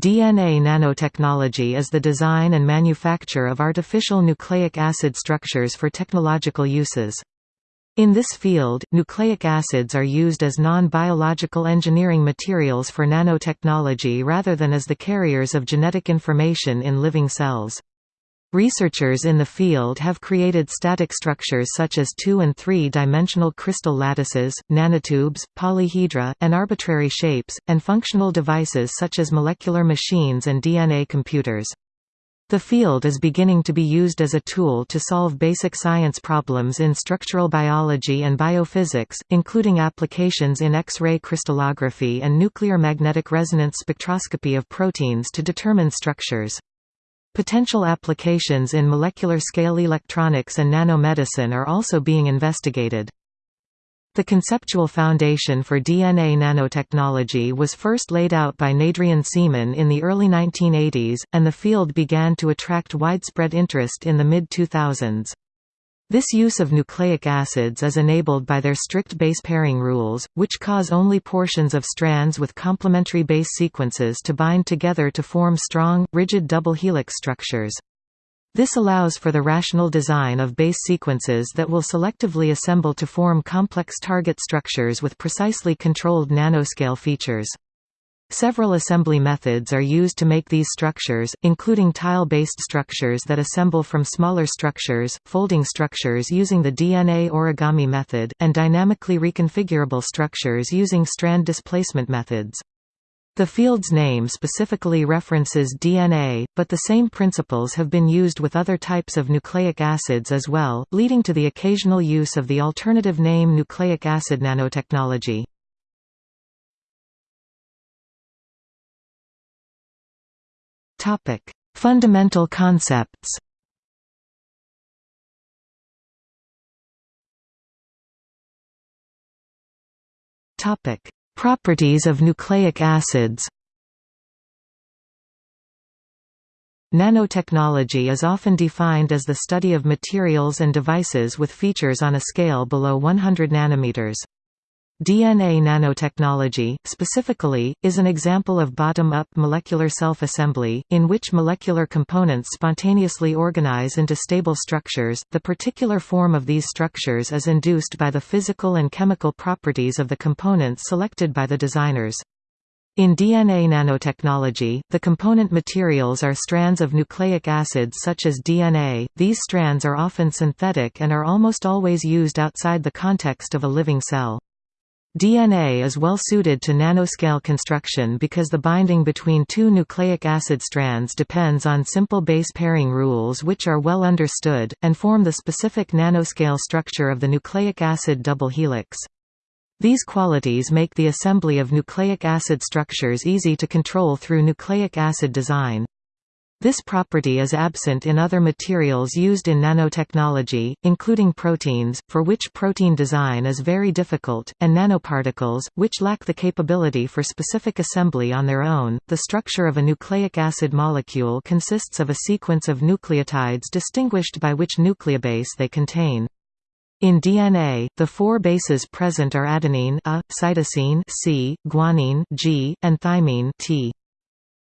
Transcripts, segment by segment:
DNA nanotechnology is the design and manufacture of artificial nucleic acid structures for technological uses. In this field, nucleic acids are used as non-biological engineering materials for nanotechnology rather than as the carriers of genetic information in living cells. Researchers in the field have created static structures such as two- and three-dimensional crystal lattices, nanotubes, polyhedra, and arbitrary shapes, and functional devices such as molecular machines and DNA computers. The field is beginning to be used as a tool to solve basic science problems in structural biology and biophysics, including applications in X-ray crystallography and nuclear magnetic resonance spectroscopy of proteins to determine structures. Potential applications in molecular-scale electronics and nanomedicine are also being investigated. The conceptual foundation for DNA nanotechnology was first laid out by Nadrian Seeman in the early 1980s, and the field began to attract widespread interest in the mid-2000s. This use of nucleic acids is enabled by their strict base pairing rules, which cause only portions of strands with complementary base sequences to bind together to form strong, rigid double helix structures. This allows for the rational design of base sequences that will selectively assemble to form complex target structures with precisely controlled nanoscale features. Several assembly methods are used to make these structures, including tile-based structures that assemble from smaller structures, folding structures using the DNA origami method, and dynamically reconfigurable structures using strand displacement methods. The field's name specifically references DNA, but the same principles have been used with other types of nucleic acids as well, leading to the occasional use of the alternative name nucleic acid nanotechnology. Topic: Fundamental concepts. Topic: Properties of nucleic acids. Nanotechnology is often defined as the study of materials and devices with features on a scale below 100 nanometers. DNA nanotechnology, specifically, is an example of bottom-up molecular self-assembly, in which molecular components spontaneously organize into stable structures. The particular form of these structures is induced by the physical and chemical properties of the components selected by the designers. In DNA nanotechnology, the component materials are strands of nucleic acids such as DNA. These strands are often synthetic and are almost always used outside the context of a living cell. DNA is well suited to nanoscale construction because the binding between two nucleic acid strands depends on simple base pairing rules which are well understood, and form the specific nanoscale structure of the nucleic acid double helix. These qualities make the assembly of nucleic acid structures easy to control through nucleic acid design. This property is absent in other materials used in nanotechnology, including proteins, for which protein design is very difficult, and nanoparticles, which lack the capability for specific assembly on their own. The structure of a nucleic acid molecule consists of a sequence of nucleotides distinguished by which nucleobase they contain. In DNA, the four bases present are adenine A, cytosine C, guanine G, and thymine T.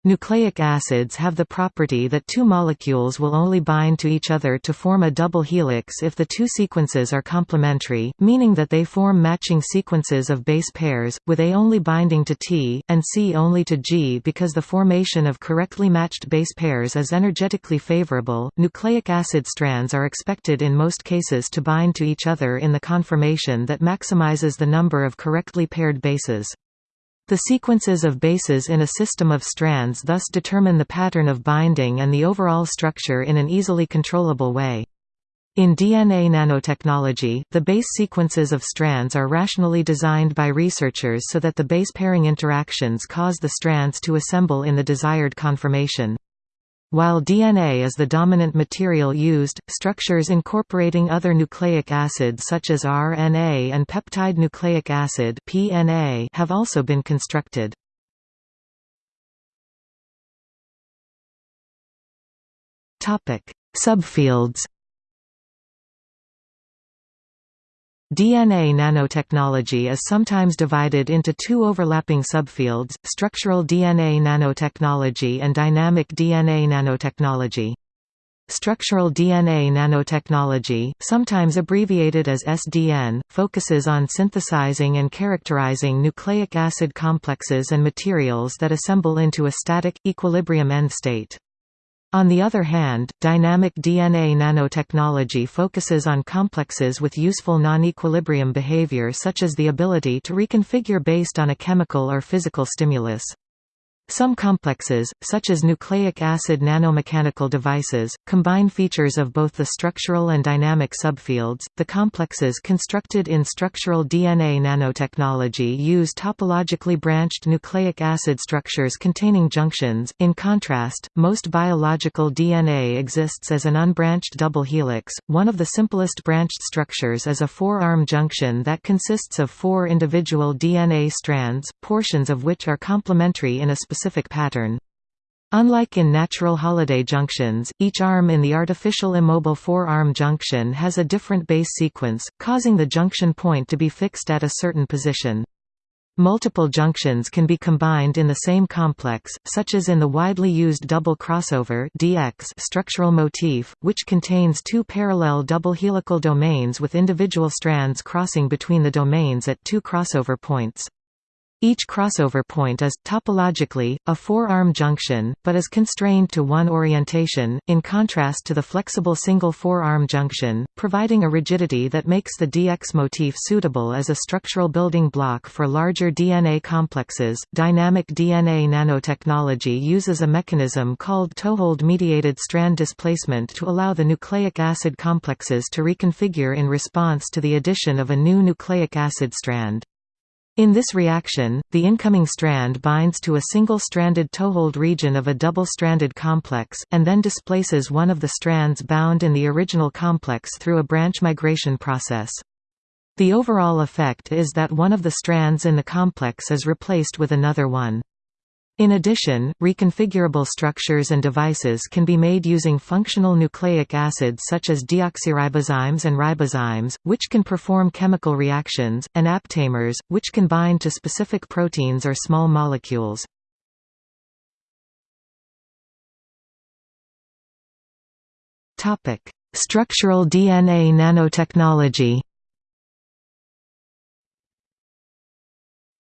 Nucleic acids have the property that two molecules will only bind to each other to form a double helix if the two sequences are complementary, meaning that they form matching sequences of base pairs, with A only binding to T, and C only to G because the formation of correctly matched base pairs is energetically favorable. Nucleic acid strands are expected in most cases to bind to each other in the conformation that maximizes the number of correctly paired bases. The sequences of bases in a system of strands thus determine the pattern of binding and the overall structure in an easily controllable way. In DNA nanotechnology, the base sequences of strands are rationally designed by researchers so that the base pairing interactions cause the strands to assemble in the desired conformation. While DNA is the dominant material used, structures incorporating other nucleic acids such as RNA and peptide nucleic acid (PNA) have also been constructed. Topic: Subfields DNA nanotechnology is sometimes divided into two overlapping subfields, structural DNA nanotechnology and dynamic DNA nanotechnology. Structural DNA nanotechnology, sometimes abbreviated as SDN, focuses on synthesizing and characterizing nucleic acid complexes and materials that assemble into a static, equilibrium end state. On the other hand, dynamic DNA nanotechnology focuses on complexes with useful non-equilibrium behavior such as the ability to reconfigure based on a chemical or physical stimulus. Some complexes, such as nucleic acid nanomechanical devices, combine features of both the structural and dynamic subfields. The complexes constructed in structural DNA nanotechnology use topologically branched nucleic acid structures containing junctions. In contrast, most biological DNA exists as an unbranched double helix. One of the simplest branched structures is a four-arm junction that consists of four individual DNA strands, portions of which are complementary in a specific specific pattern. Unlike in natural Holliday junctions, each arm in the artificial immobile four-arm junction has a different base sequence, causing the junction point to be fixed at a certain position. Multiple junctions can be combined in the same complex, such as in the widely used double crossover DX structural motif, which contains two parallel double helical domains with individual strands crossing between the domains at two crossover points. Each crossover point is, topologically, a four-arm junction, but is constrained to one orientation, in contrast to the flexible single four-arm junction, providing a rigidity that makes the DX motif suitable as a structural building block for larger DNA complexes. Dynamic DNA nanotechnology uses a mechanism called toehold-mediated strand displacement to allow the nucleic acid complexes to reconfigure in response to the addition of a new nucleic acid strand. In this reaction, the incoming strand binds to a single-stranded toehold region of a double-stranded complex, and then displaces one of the strands bound in the original complex through a branch migration process. The overall effect is that one of the strands in the complex is replaced with another one. In addition, reconfigurable structures and devices can be made using functional nucleic acids such as deoxyribozymes and ribozymes, which can perform chemical reactions, and aptamers, which can bind to specific proteins or small molecules. Structural DNA nanotechnology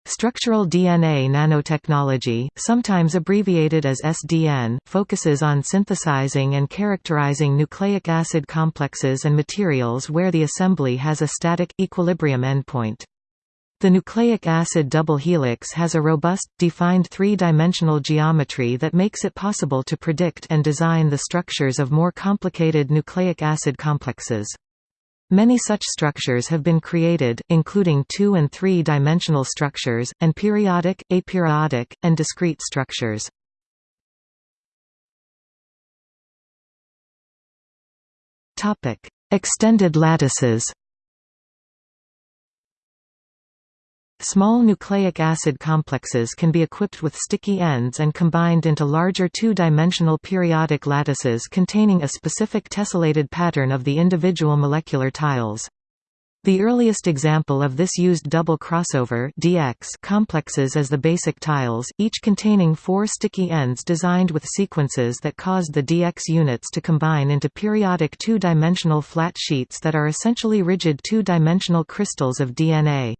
Structural DNA nanotechnology, sometimes abbreviated as SDN, focuses on synthesizing and characterizing nucleic acid complexes and materials where the assembly has a static, equilibrium endpoint. The nucleic acid double helix has a robust, defined three-dimensional geometry that makes it possible to predict and design the structures of more complicated nucleic acid complexes. Many such structures have been created, including two- and three-dimensional structures, and periodic, aperiodic, and discrete structures. Extended lattices Small nucleic acid complexes can be equipped with sticky ends and combined into larger two-dimensional periodic lattices containing a specific tessellated pattern of the individual molecular tiles. The earliest example of this used double crossover DX complexes as the basic tiles, each containing four sticky ends designed with sequences that caused the DX units to combine into periodic two-dimensional flat sheets that are essentially rigid two-dimensional crystals of DNA.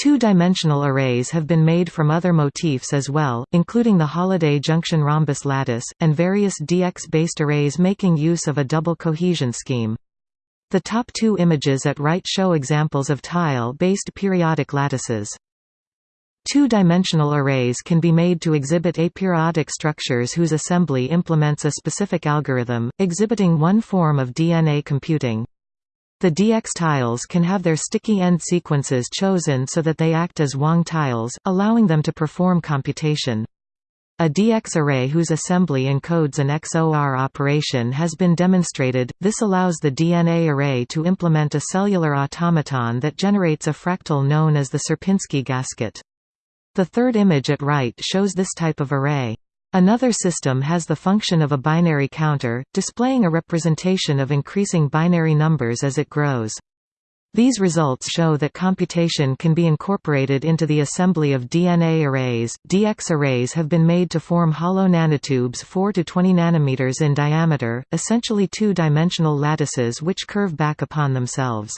Two-dimensional arrays have been made from other motifs as well, including the Holliday junction rhombus lattice, and various DX-based arrays making use of a double cohesion scheme. The top two images at right show examples of tile-based periodic lattices. Two-dimensional arrays can be made to exhibit aperiodic structures whose assembly implements a specific algorithm, exhibiting one form of DNA computing. The DX tiles can have their sticky end sequences chosen so that they act as Wang tiles, allowing them to perform computation. A DX array whose assembly encodes an XOR operation has been demonstrated, this allows the DNA array to implement a cellular automaton that generates a fractal known as the Sierpinski gasket. The third image at right shows this type of array. Another system has the function of a binary counter, displaying a representation of increasing binary numbers as it grows. These results show that computation can be incorporated into the assembly of DNA arrays. DX arrays have been made to form hollow nanotubes 4 to 20 nanometers in diameter, essentially two-dimensional lattices which curve back upon themselves.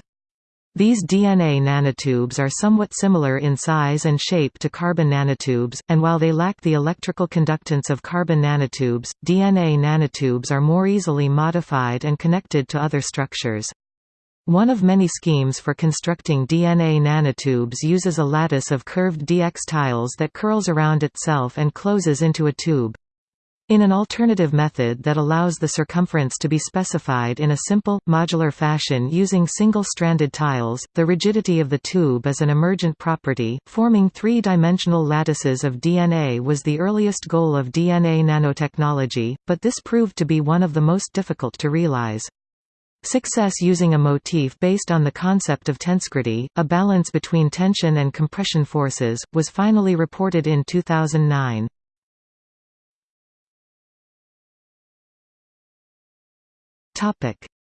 These DNA nanotubes are somewhat similar in size and shape to carbon nanotubes, and while they lack the electrical conductance of carbon nanotubes, DNA nanotubes are more easily modified and connected to other structures. One of many schemes for constructing DNA nanotubes uses a lattice of curved DX tiles that curls around itself and closes into a tube. In an alternative method that allows the circumference to be specified in a simple, modular fashion using single-stranded tiles, the rigidity of the tube is an emergent property. Forming three-dimensional lattices of DNA was the earliest goal of DNA nanotechnology, but this proved to be one of the most difficult to realize. Success using a motif based on the concept of tensegrity, a balance between tension and compression forces, was finally reported in 2009.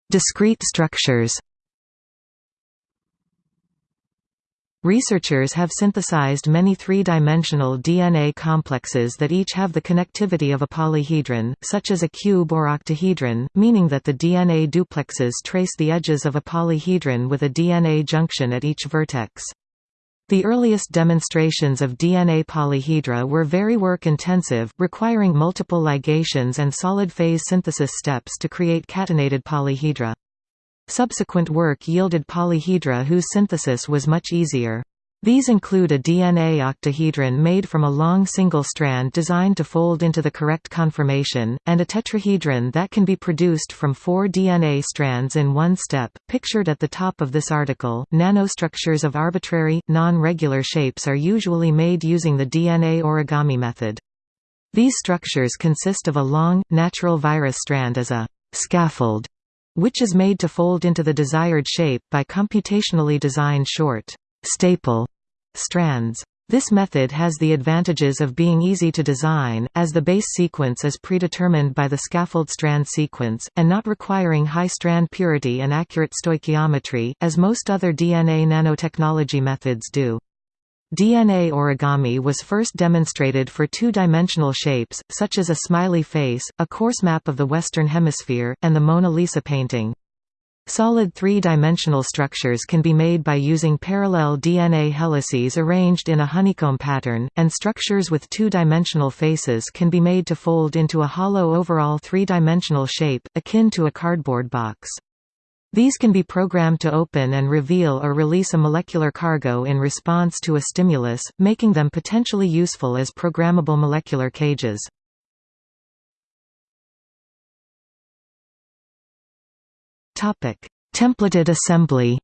Discrete structures Researchers have synthesized many three-dimensional DNA complexes that each have the connectivity of a polyhedron, such as a cube or octahedron, meaning that the DNA duplexes trace the edges of a polyhedron with a DNA junction at each vertex. The earliest demonstrations of DNA polyhedra were very work-intensive, requiring multiple ligations and solid-phase synthesis steps to create catenated polyhedra. Subsequent work yielded polyhedra whose synthesis was much easier. These include a DNA octahedron made from a long single strand designed to fold into the correct conformation, and a tetrahedron that can be produced from four DNA strands in one step. Pictured at the top of this article, nanostructures of arbitrary, non-regular shapes are usually made using the DNA origami method. These structures consist of a long, natural virus strand as a scaffold which is made to fold into the desired shape by computationally designed short staple strands. This method has the advantages of being easy to design, as the base sequence is predetermined by the scaffold strand sequence, and not requiring high strand purity and accurate stoichiometry, as most other DNA nanotechnology methods do. DNA origami was first demonstrated for two-dimensional shapes, such as a smiley face, a coarse map of the Western Hemisphere, and the Mona Lisa painting. Solid three-dimensional structures can be made by using parallel DNA helices arranged in a honeycomb pattern, and structures with two-dimensional faces can be made to fold into a hollow overall three-dimensional shape, akin to a cardboard box. These can be programmed to open and reveal or release a molecular cargo in response to a stimulus, making them potentially useful as programmable molecular cages. Templated assembly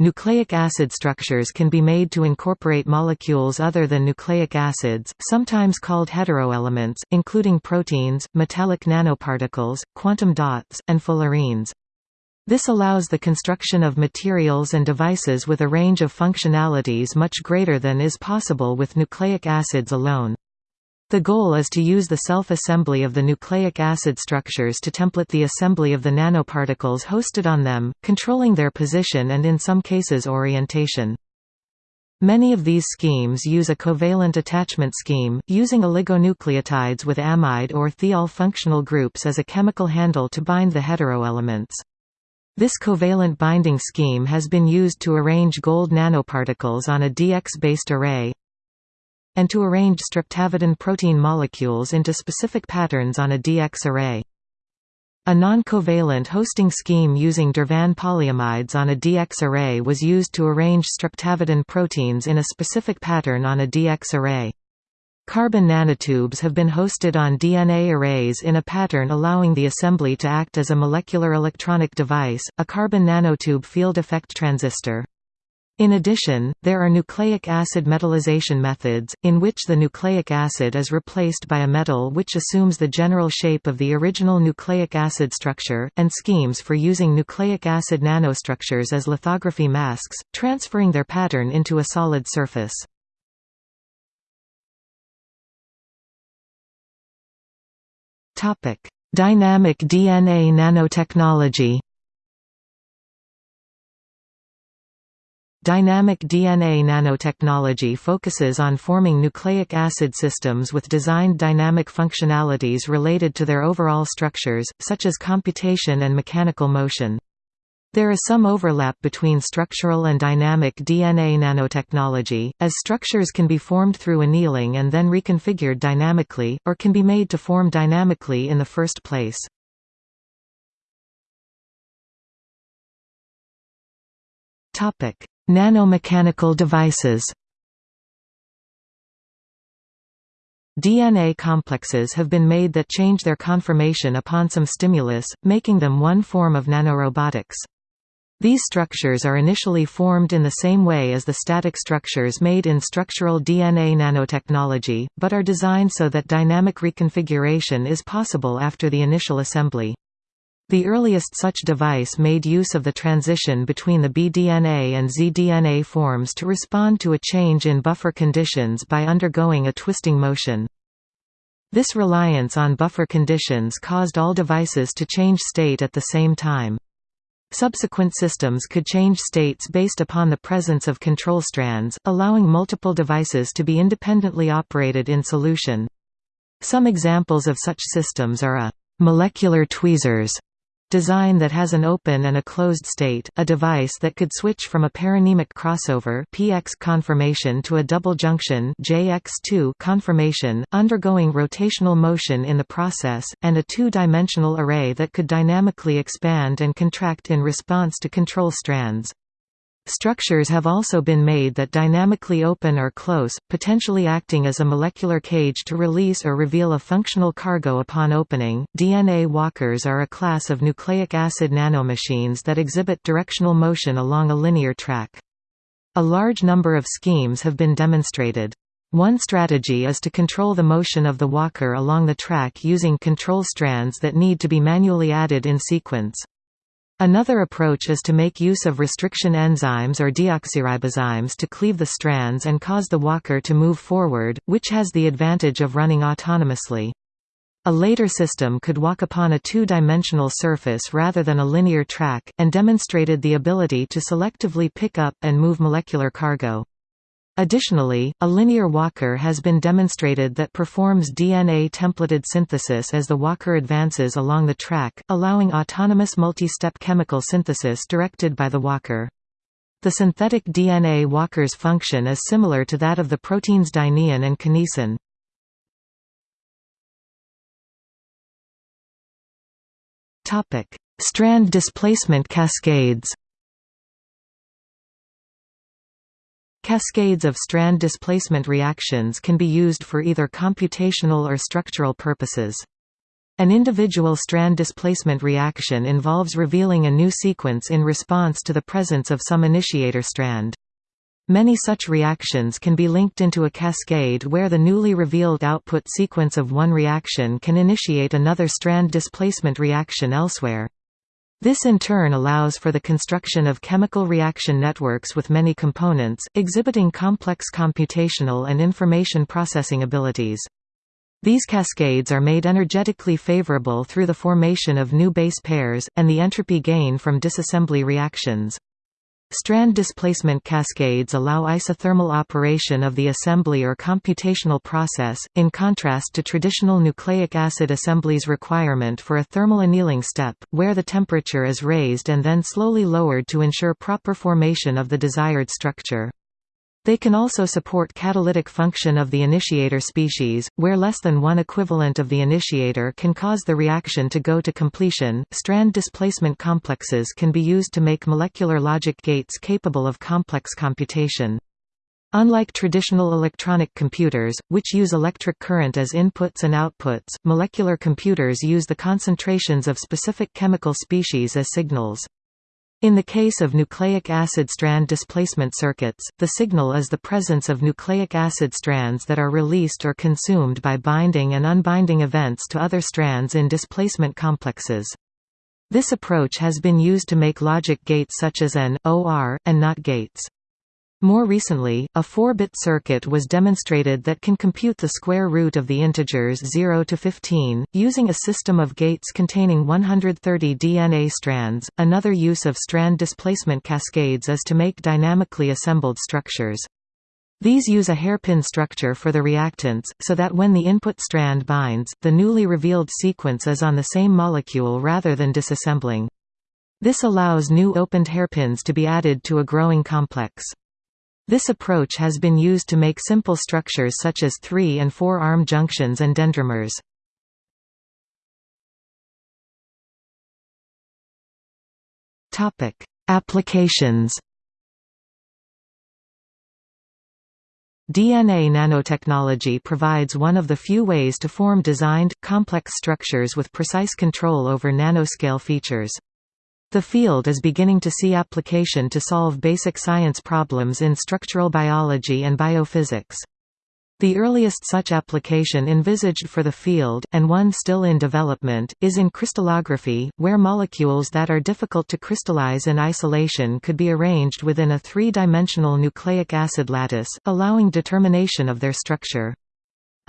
Nucleic acid structures can be made to incorporate molecules other than nucleic acids, sometimes called heteroelements, including proteins, metallic nanoparticles, quantum dots, and fullerenes. This allows the construction of materials and devices with a range of functionalities much greater than is possible with nucleic acids alone. The goal is to use the self-assembly of the nucleic acid structures to template the assembly of the nanoparticles hosted on them, controlling their position and in some cases orientation. Many of these schemes use a covalent attachment scheme, using oligonucleotides with amide or thiol functional groups as a chemical handle to bind the heteroelements. This covalent binding scheme has been used to arrange gold nanoparticles on a DX-based array, and to arrange streptavidin protein molecules into specific patterns on a DX array. A non-covalent hosting scheme using Dervan polyamides on a DX array was used to arrange streptavidin proteins in a specific pattern on a DX array. Carbon nanotubes have been hosted on DNA arrays in a pattern allowing the assembly to act as a molecular electronic device, a carbon nanotube field effect transistor. In addition, there are nucleic acid metallization methods, in which the nucleic acid is replaced by a metal which assumes the general shape of the original nucleic acid structure, and schemes for using nucleic acid nanostructures as lithography masks, transferring their pattern into a solid surface. Dynamic DNA nanotechnology Dynamic DNA nanotechnology focuses on forming nucleic acid systems with designed dynamic functionalities related to their overall structures, such as computation and mechanical motion. There is some overlap between structural and dynamic DNA nanotechnology, as structures can be formed through annealing and then reconfigured dynamically, or can be made to form dynamically in the first place. Nanomechanical devices DNA complexes have been made that change their conformation upon some stimulus, making them one form of nanorobotics. These structures are initially formed in the same way as the static structures made in structural DNA nanotechnology, but are designed so that dynamic reconfiguration is possible after the initial assembly. The earliest such device made use of the transition between the bDNA and zDNA forms to respond to a change in buffer conditions by undergoing a twisting motion. This reliance on buffer conditions caused all devices to change state at the same time. Subsequent systems could change states based upon the presence of control strands, allowing multiple devices to be independently operated in solution. Some examples of such systems are a molecular tweezers design that has an open and a closed state, a device that could switch from a paranemic crossover PX conformation to a double junction JX2 conformation, undergoing rotational motion in the process, and a two-dimensional array that could dynamically expand and contract in response to control strands. Structures have also been made that dynamically open or close, potentially acting as a molecular cage to release or reveal a functional cargo upon opening. DNA walkers are a class of nucleic acid nanomachines that exhibit directional motion along a linear track. A large number of schemes have been demonstrated. One strategy is to control the motion of the walker along the track using control strands that need to be manually added in sequence. Another approach is to make use of restriction enzymes or deoxyribozymes to cleave the strands and cause the walker to move forward, which has the advantage of running autonomously. A later system could walk upon a two-dimensional surface rather than a linear track, and demonstrated the ability to selectively pick up and move molecular cargo. Additionally, a linear walker has been demonstrated that performs DNA templated synthesis as the walker advances along the track, allowing autonomous multi-step chemical synthesis directed by the walker. The synthetic DNA walker's function is similar to that of the proteins dynein and kinesin. Strand displacement cascades Cascades of strand displacement reactions can be used for either computational or structural purposes. An individual strand displacement reaction involves revealing a new sequence in response to the presence of some initiator strand. Many such reactions can be linked into a cascade where the newly revealed output sequence of one reaction can initiate another strand displacement reaction elsewhere. This in turn allows for the construction of chemical reaction networks with many components, exhibiting complex computational and information processing abilities. These cascades are made energetically favorable through the formation of new base pairs, and the entropy gain from disassembly reactions. Strand displacement cascades allow isothermal operation of the assembly or computational process, in contrast to traditional nucleic acid assemblies requirement for a thermal annealing step, where the temperature is raised and then slowly lowered to ensure proper formation of the desired structure. They can also support catalytic function of the initiator species, where less than one equivalent of the initiator can cause the reaction to go to completion. Strand displacement complexes can be used to make molecular logic gates capable of complex computation. Unlike traditional electronic computers, which use electric current as inputs and outputs, molecular computers use the concentrations of specific chemical species as signals. In the case of nucleic acid strand displacement circuits, the signal is the presence of nucleic acid strands that are released or consumed by binding and unbinding events to other strands in displacement complexes. This approach has been used to make logic gates such as AND, OR, and NOT gates. More recently, a 4-bit circuit was demonstrated that can compute the square root of the integers 0 to 15, using a system of gates containing 130 DNA strands. Another use of strand displacement cascades is to make dynamically assembled structures. These use a hairpin structure for the reactants, so that when the input strand binds, the newly revealed sequence is on the same molecule rather than disassembling. This allows new opened hairpins to be added to a growing complex. This approach has been used to make simple structures such as 3 and 4 arm junctions and dendrimers. Applications DNA nanotechnology provides one of the few ways to form designed, complex structures with precise control over nanoscale features. The field is beginning to see application to solve basic science problems in structural biology and biophysics. The earliest such application envisaged for the field, and one still in development, is in crystallography, where molecules that are difficult to crystallize in isolation could be arranged within a three-dimensional nucleic acid lattice, allowing determination of their structure.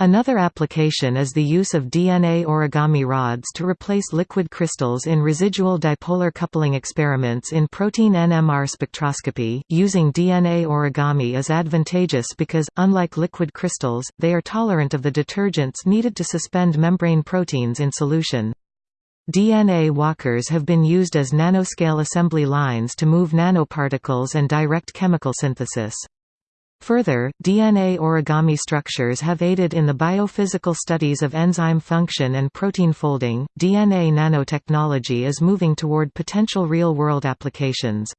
Another application is the use of DNA origami rods to replace liquid crystals in residual dipolar coupling experiments in protein NMR spectroscopy. Using DNA origami is advantageous because, unlike liquid crystals, they are tolerant of the detergents needed to suspend membrane proteins in solution. DNA walkers have been used as nanoscale assembly lines to move nanoparticles and direct chemical synthesis. Further, DNA origami structures have aided in the biophysical studies of enzyme function and protein folding. DNA nanotechnology is moving toward potential real world applications.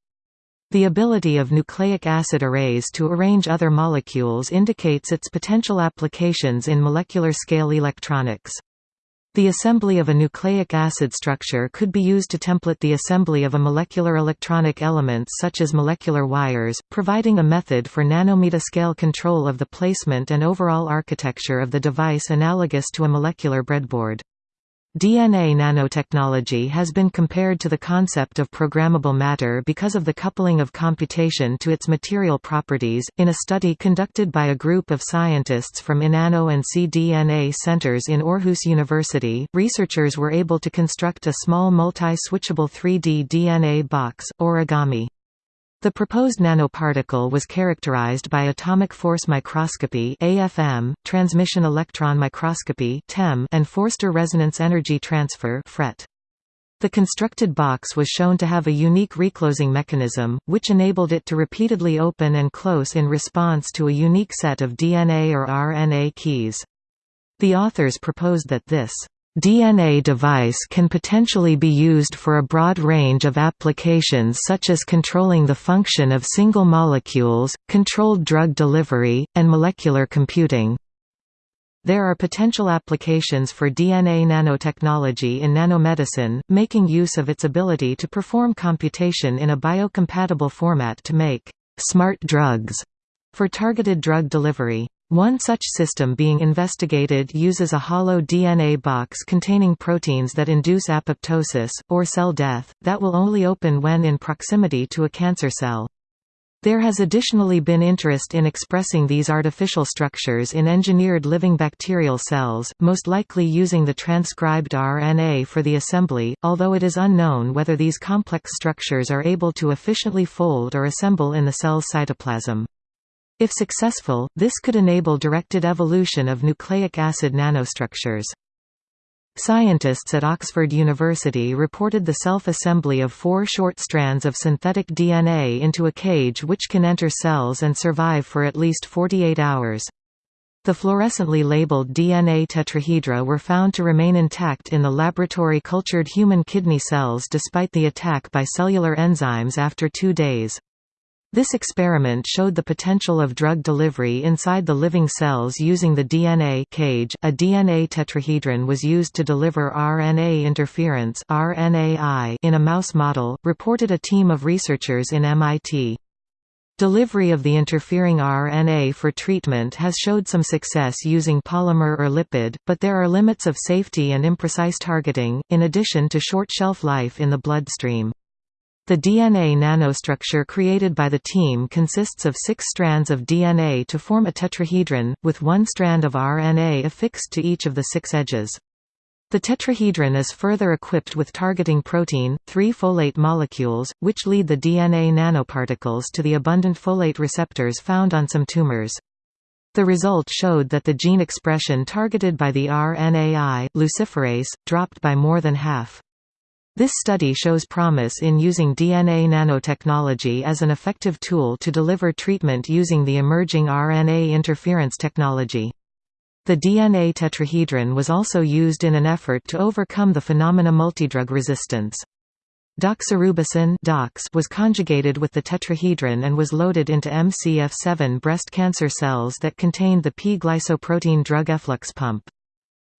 The ability of nucleic acid arrays to arrange other molecules indicates its potential applications in molecular scale electronics. The assembly of a nucleic acid structure could be used to template the assembly of a molecular electronic elements such as molecular wires, providing a method for nanometer-scale control of the placement and overall architecture of the device analogous to a molecular breadboard. DNA nanotechnology has been compared to the concept of programmable matter because of the coupling of computation to its material properties. In a study conducted by a group of scientists from INANO and cDNA centers in Aarhus University, researchers were able to construct a small multi-switchable 3D DNA box, origami. The proposed nanoparticle was characterized by atomic force microscopy (AFM), transmission electron microscopy (TEM), and Forster resonance energy transfer (FRET). The constructed box was shown to have a unique reclosing mechanism, which enabled it to repeatedly open and close in response to a unique set of DNA or RNA keys. The authors proposed that this DNA device can potentially be used for a broad range of applications such as controlling the function of single molecules, controlled drug delivery, and molecular computing. There are potential applications for DNA nanotechnology in nanomedicine, making use of its ability to perform computation in a biocompatible format to make «smart drugs» for targeted drug delivery. One such system being investigated uses a hollow DNA box containing proteins that induce apoptosis, or cell death, that will only open when in proximity to a cancer cell. There has additionally been interest in expressing these artificial structures in engineered living bacterial cells, most likely using the transcribed RNA for the assembly, although it is unknown whether these complex structures are able to efficiently fold or assemble in the cell's cytoplasm. If successful, this could enable directed evolution of nucleic acid nanostructures. Scientists at Oxford University reported the self-assembly of four short strands of synthetic DNA into a cage which can enter cells and survive for at least 48 hours. The fluorescently labeled DNA tetrahedra were found to remain intact in the laboratory cultured human kidney cells despite the attack by cellular enzymes after two days. This experiment showed the potential of drug delivery inside the living cells using the DNA cage. A DNA tetrahedron was used to deliver RNA interference (RNAi) in a mouse model, reported a team of researchers in MIT. Delivery of the interfering RNA for treatment has showed some success using polymer or lipid, but there are limits of safety and imprecise targeting, in addition to short shelf life in the bloodstream. The DNA nanostructure created by the team consists of six strands of DNA to form a tetrahedron, with one strand of RNA affixed to each of the six edges. The tetrahedron is further equipped with targeting protein, three folate molecules, which lead the DNA nanoparticles to the abundant folate receptors found on some tumors. The result showed that the gene expression targeted by the RNAi, luciferase, dropped by more than half. This study shows promise in using DNA nanotechnology as an effective tool to deliver treatment using the emerging RNA interference technology. The DNA tetrahedron was also used in an effort to overcome the phenomena multidrug resistance. Doxorubicin was conjugated with the tetrahedron and was loaded into MCF7 breast cancer cells that contained the P-glycoprotein drug efflux pump.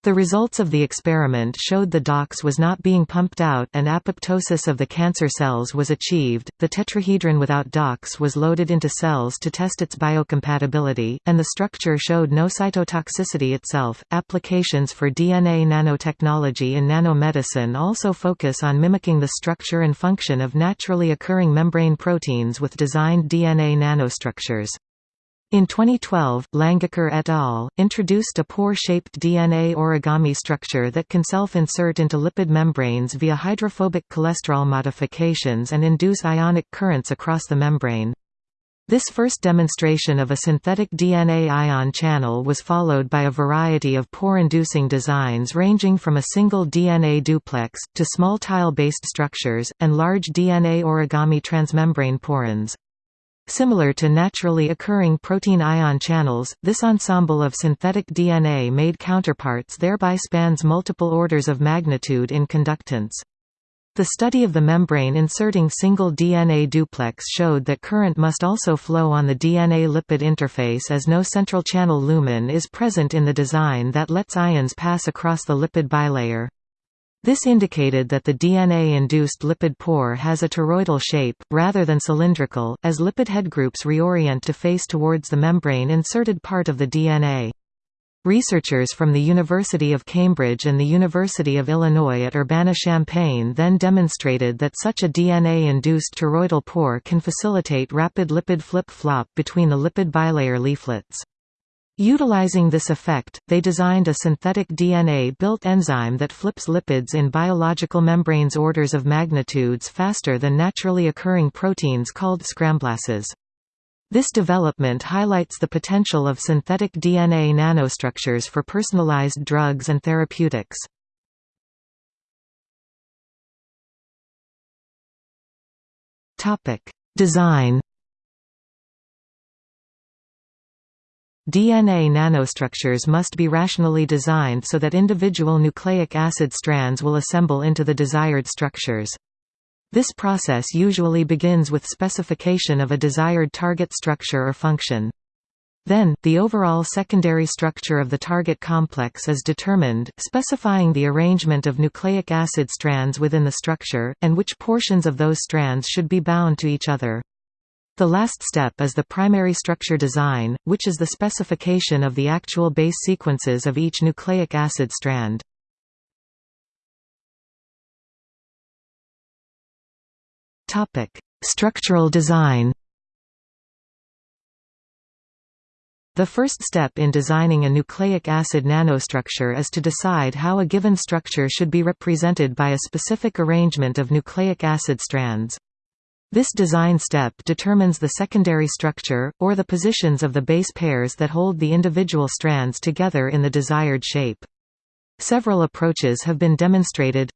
The results of the experiment showed the DOX was not being pumped out and apoptosis of the cancer cells was achieved. The tetrahedron without DOX was loaded into cells to test its biocompatibility, and the structure showed no cytotoxicity itself. Applications for DNA nanotechnology in nanomedicine also focus on mimicking the structure and function of naturally occurring membrane proteins with designed DNA nanostructures. In 2012, Langecker et al. introduced a pore-shaped DNA origami structure that can self-insert into lipid membranes via hydrophobic cholesterol modifications and induce ionic currents across the membrane. This first demonstration of a synthetic DNA ion channel was followed by a variety of pore-inducing designs ranging from a single DNA duplex, to small tile-based structures, and large DNA origami transmembrane porins. Similar to naturally occurring protein ion channels, this ensemble of synthetic DNA-made counterparts thereby spans multiple orders of magnitude in conductance. The study of the membrane inserting single DNA duplex showed that current must also flow on the DNA-lipid interface as no central channel lumen is present in the design that lets ions pass across the lipid bilayer. This indicated that the DNA-induced lipid pore has a toroidal shape, rather than cylindrical, as lipid headgroups reorient to face towards the membrane-inserted part of the DNA. Researchers from the University of Cambridge and the University of Illinois at Urbana-Champaign then demonstrated that such a DNA-induced toroidal pore can facilitate rapid lipid flip-flop between the lipid bilayer leaflets. Utilizing this effect, they designed a synthetic DNA-built enzyme that flips lipids in biological membranes orders of magnitudes faster than naturally occurring proteins called scramblases. This development highlights the potential of synthetic DNA nanostructures for personalized drugs and therapeutics. Design DNA nanostructures must be rationally designed so that individual nucleic acid strands will assemble into the desired structures. This process usually begins with specification of a desired target structure or function. Then, the overall secondary structure of the target complex is determined, specifying the arrangement of nucleic acid strands within the structure, and which portions of those strands should be bound to each other. The last step is the primary structure design, which is the specification of the actual base sequences of each nucleic acid strand. Structural design The first step in designing a nucleic acid nanostructure is to decide how a given structure should be represented by a specific arrangement of nucleic acid strands. This design step determines the secondary structure, or the positions of the base pairs that hold the individual strands together in the desired shape. Several approaches have been demonstrated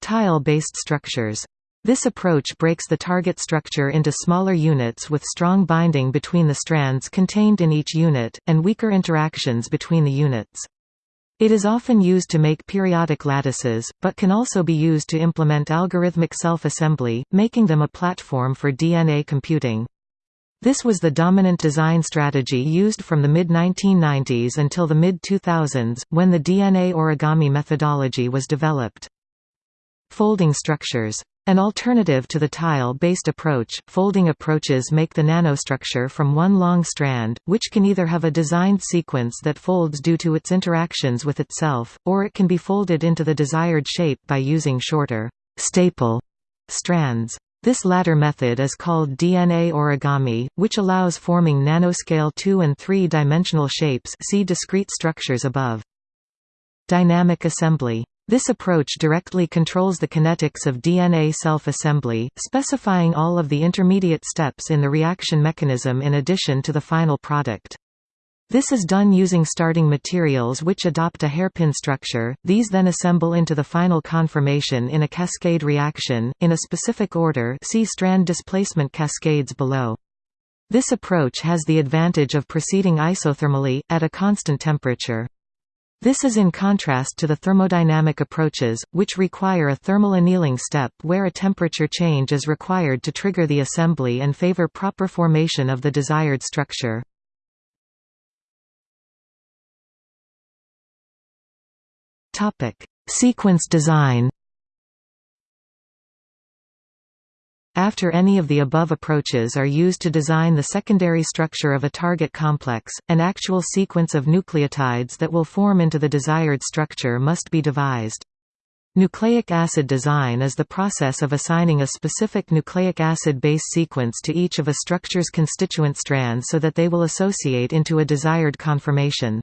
Tile-based structures. This approach breaks the target structure into smaller units with strong binding between the strands contained in each unit, and weaker interactions between the units. It is often used to make periodic lattices, but can also be used to implement algorithmic self-assembly, making them a platform for DNA computing. This was the dominant design strategy used from the mid-1990s until the mid-2000s, when the DNA origami methodology was developed. Folding structures an alternative to the tile-based approach, folding approaches make the nanostructure from one long strand, which can either have a designed sequence that folds due to its interactions with itself, or it can be folded into the desired shape by using shorter staple strands. This latter method is called DNA origami, which allows forming nanoscale 2 and 3-dimensional shapes see discrete structures above. Dynamic assembly. This approach directly controls the kinetics of DNA self-assembly, specifying all of the intermediate steps in the reaction mechanism in addition to the final product. This is done using starting materials which adopt a hairpin structure, these then assemble into the final conformation in a cascade reaction, in a specific order see strand displacement cascades below. This approach has the advantage of proceeding isothermally, at a constant temperature. This is in contrast to the thermodynamic approaches, which require a thermal annealing step where a temperature change is required to trigger the assembly and favor proper formation of the desired structure. Sequence design. After any of the above approaches are used to design the secondary structure of a target complex, an actual sequence of nucleotides that will form into the desired structure must be devised. Nucleic acid design is the process of assigning a specific nucleic acid base sequence to each of a structure's constituent strands so that they will associate into a desired conformation.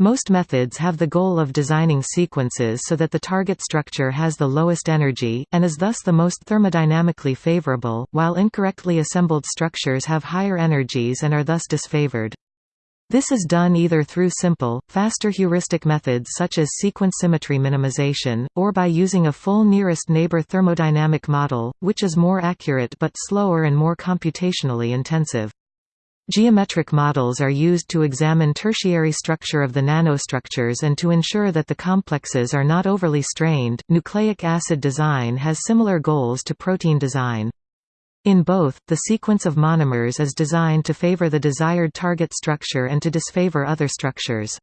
Most methods have the goal of designing sequences so that the target structure has the lowest energy, and is thus the most thermodynamically favorable, while incorrectly assembled structures have higher energies and are thus disfavored. This is done either through simple, faster heuristic methods such as sequence symmetry minimization, or by using a full nearest neighbor thermodynamic model, which is more accurate but slower and more computationally intensive. Geometric models are used to examine tertiary structure of the nanostructures and to ensure that the complexes are not overly strained. Nucleic acid design has similar goals to protein design. In both, the sequence of monomers is designed to favor the desired target structure and to disfavor other structures.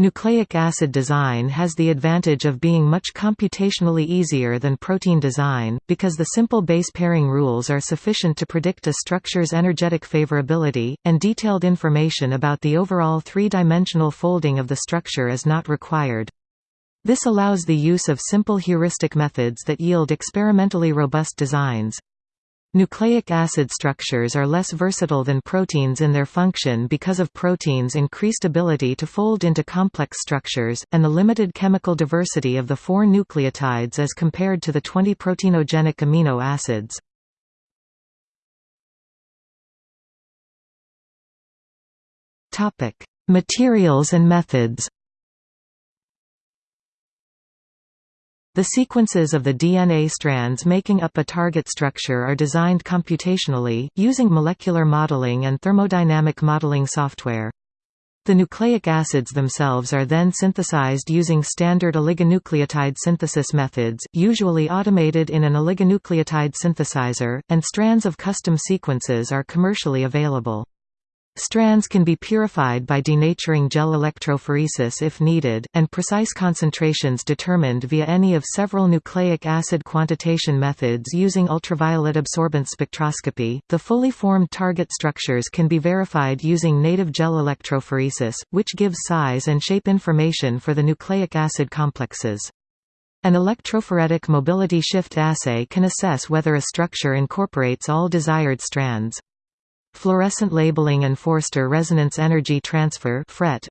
Nucleic acid design has the advantage of being much computationally easier than protein design, because the simple base pairing rules are sufficient to predict a structure's energetic favorability, and detailed information about the overall three-dimensional folding of the structure is not required. This allows the use of simple heuristic methods that yield experimentally robust designs. Nucleic acid structures are less versatile than proteins in their function because of proteins' increased ability to fold into complex structures, and the limited chemical diversity of the four nucleotides as compared to the 20 proteinogenic amino acids. Materials and methods The sequences of the DNA strands making up a target structure are designed computationally, using molecular modeling and thermodynamic modeling software. The nucleic acids themselves are then synthesized using standard oligonucleotide synthesis methods, usually automated in an oligonucleotide synthesizer, and strands of custom sequences are commercially available. Strands can be purified by denaturing gel electrophoresis if needed, and precise concentrations determined via any of several nucleic acid quantitation methods using ultraviolet absorbance spectroscopy. The fully formed target structures can be verified using native gel electrophoresis, which gives size and shape information for the nucleic acid complexes. An electrophoretic mobility shift assay can assess whether a structure incorporates all desired strands. Fluorescent labeling and Forster resonance energy transfer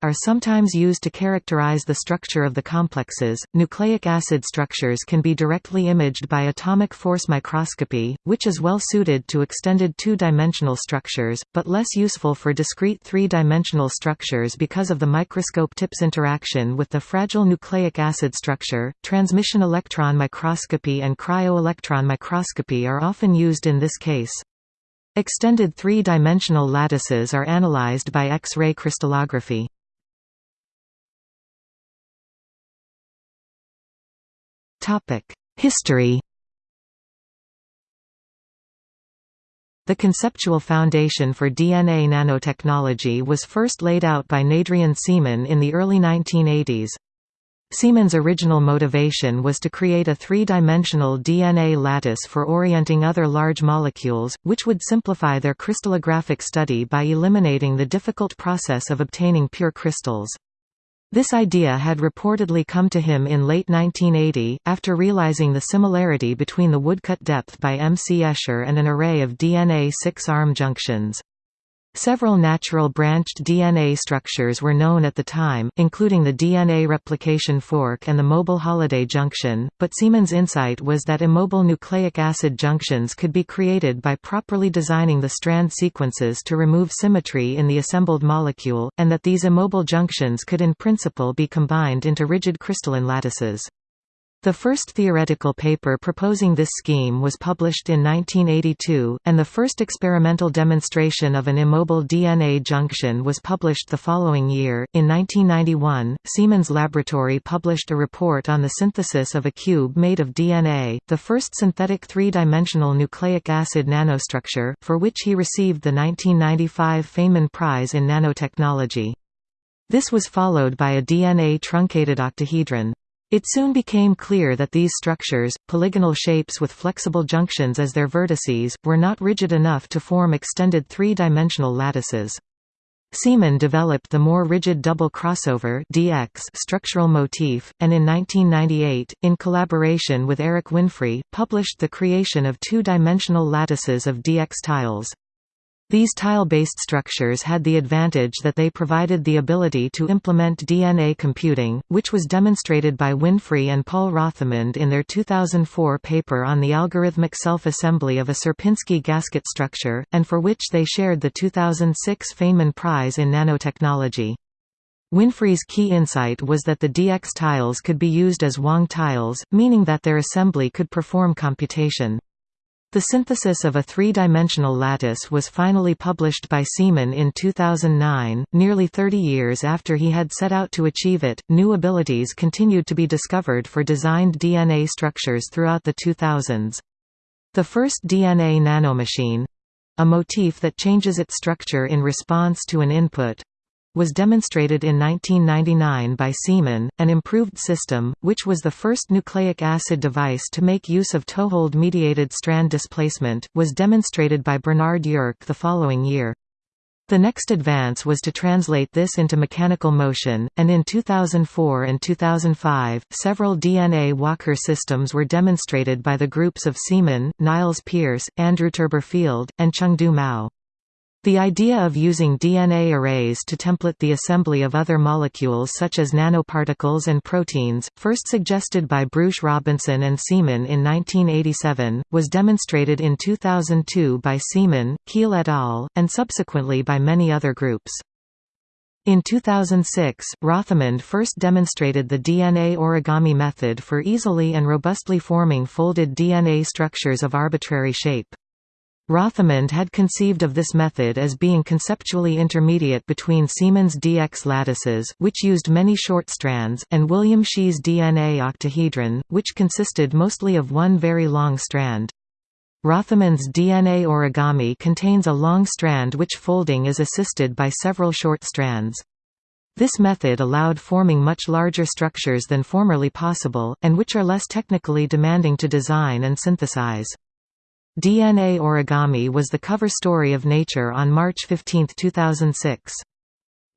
are sometimes used to characterize the structure of the complexes. Nucleic acid structures can be directly imaged by atomic force microscopy, which is well suited to extended two-dimensional structures, but less useful for discrete three-dimensional structures because of the microscope tip's interaction with the fragile nucleic acid structure. Transmission electron microscopy and cryo-electron microscopy are often used in this case. Extended three-dimensional lattices are analyzed by X-ray crystallography. History The conceptual foundation for DNA nanotechnology was first laid out by Nadrian Seeman in the early 1980s. Seeman's original motivation was to create a three-dimensional DNA lattice for orienting other large molecules, which would simplify their crystallographic study by eliminating the difficult process of obtaining pure crystals. This idea had reportedly come to him in late 1980, after realizing the similarity between the woodcut depth by M. C. Escher and an array of DNA 6-arm junctions. Several natural branched DNA structures were known at the time, including the DNA replication fork and the mobile Holliday junction, but Seeman's insight was that immobile nucleic acid junctions could be created by properly designing the strand sequences to remove symmetry in the assembled molecule, and that these immobile junctions could in principle be combined into rigid crystalline lattices. The first theoretical paper proposing this scheme was published in 1982, and the first experimental demonstration of an immobile DNA junction was published the following year. In 1991, Seeman's Laboratory published a report on the synthesis of a cube made of DNA, the first synthetic three-dimensional nucleic acid nanostructure, for which he received the 1995 Feynman Prize in Nanotechnology. This was followed by a DNA truncated octahedron. It soon became clear that these structures, polygonal shapes with flexible junctions as their vertices, were not rigid enough to form extended three-dimensional lattices. Seeman developed the more rigid double crossover DX structural motif, and in 1998, in collaboration with Erik Winfree, published the creation of two-dimensional lattices of DX tiles. These tile-based structures had the advantage that they provided the ability to implement DNA computing, which was demonstrated by Winfree and Paul Rothemund in their 2004 paper on the algorithmic self-assembly of a Sierpinski gasket structure, and for which they shared the 2006 Feynman Prize in Nanotechnology. Winfree's key insight was that the DX tiles could be used as Wang tiles, meaning that their assembly could perform computation. The synthesis of a three-dimensional lattice was finally published by Seeman in 2009, nearly 30 years after he had set out to achieve it. New abilities continued to be discovered for designed DNA structures throughout the 2000s. The first DNA nanomachine a motif that changes its structure in response to an input was demonstrated in 1999 by Seeman, an improved system, which was the first nucleic acid device to make use of toehold-mediated strand displacement, was demonstrated by Bernard Yurke the following year. The next advance was to translate this into mechanical motion, and in 2004 and 2005, several DNA Walker systems were demonstrated by the groups of Seeman, Niles Pierce, Andrew Turberfield, and Chengde Mao. The idea of using DNA arrays to template the assembly of other molecules such as nanoparticles and proteins, first suggested by Bruce Robinson and Seeman in 1987, was demonstrated in 2002 by Seeman, Kiehl et al., and subsequently by many other groups. In 2006, Rothemund first demonstrated the DNA origami method for easily and robustly forming folded DNA structures of arbitrary shape. Rothemund had conceived of this method as being conceptually intermediate between Seeman's DX lattices which used many short strands, and William Shih's DNA octahedron, which consisted mostly of one very long strand. Rothemund's DNA origami contains a long strand which folding is assisted by several short strands. This method allowed forming much larger structures than formerly possible, and which are less technically demanding to design and synthesize. DNA Origami was the cover story of Nature on March 15, 2006.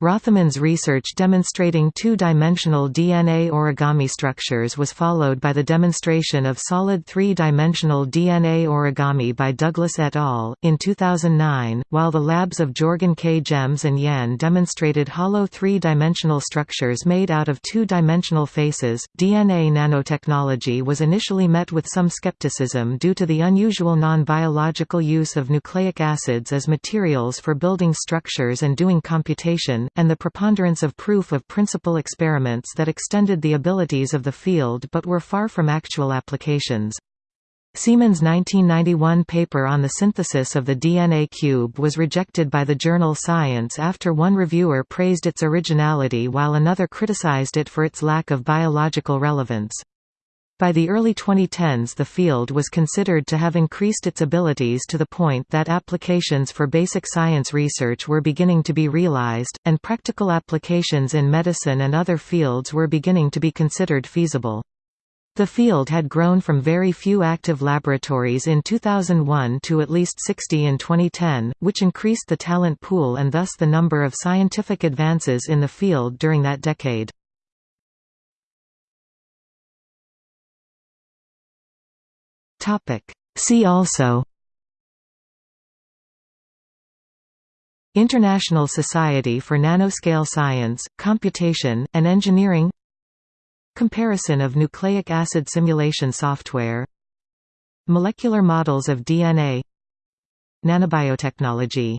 Rothemund's research demonstrating two-dimensional DNA origami structures was followed by the demonstration of solid three-dimensional DNA origami by Douglas et al. in 2009, while the labs of Jorgen Kjems and Yan demonstrated hollow three-dimensional structures made out of two-dimensional faces. DNA nanotechnology was initially met with some skepticism due to the unusual non-biological use of nucleic acids as materials for building structures and doing computation, and the preponderance of proof of principle experiments that extended the abilities of the field but were far from actual applications. Seeman's 1991 paper on the synthesis of the DNA cube was rejected by the journal Science after one reviewer praised its originality while another criticized it for its lack of biological relevance. By the early 2010s the field was considered to have increased its abilities to the point that applications for basic science research were beginning to be realized, and practical applications in medicine and other fields were beginning to be considered feasible. The field had grown from very few active laboratories in 2001 to at least 60 in 2010, which increased the talent pool and thus the number of scientific advances in the field during that decade. See also International Society for Nanoscale Science, Computation, and Engineering Comparison of nucleic acid simulation software Molecular models of DNA Nanobiotechnology